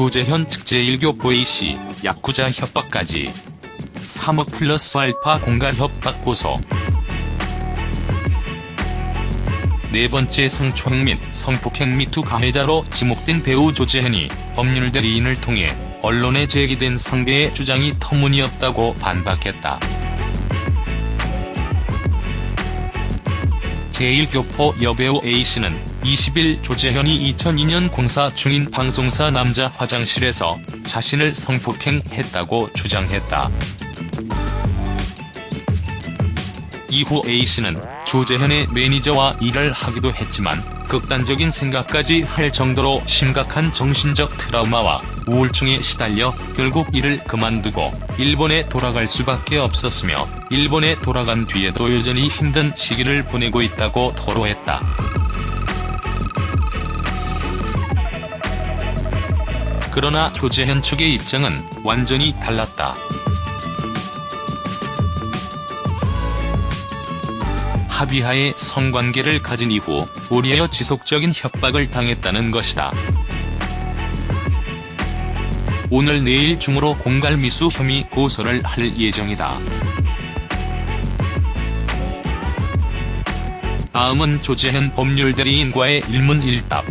조재현 측 제1교포 A씨, 야쿠자 협박까지. 3억 플러스 알파 공갈 협박 고소. 네 번째 성추행 및 성폭행 미투 가해자로 지목된 배우 조재현이 법률 대리인을 통해 언론에 제기된 상대의 주장이 터무니없다고 반박했다. 제1교포 여배우 A씨는 20일 조재현이 2002년 공사 중인 방송사 남자 화장실에서 자신을 성폭행했다고 주장했다. 이후 A씨는 조재현의 매니저와 일을 하기도 했지만 극단적인 생각까지 할 정도로 심각한 정신적 트라우마와 우울증에 시달려 결국 일을 그만두고 일본에 돌아갈 수밖에 없었으며 일본에 돌아간 뒤에도 여전히 힘든 시기를 보내고 있다고 토로했다. 그러나 조재현 측의 입장은 완전히 달랐다. 합의하에 성관계를 가진 이후 오리에어 지속적인 협박을 당했다는 것이다. 오늘 내일 중으로 공갈미수 혐의 고소를 할 예정이다. 다음은 조재현 법률대리인과의 일문일답.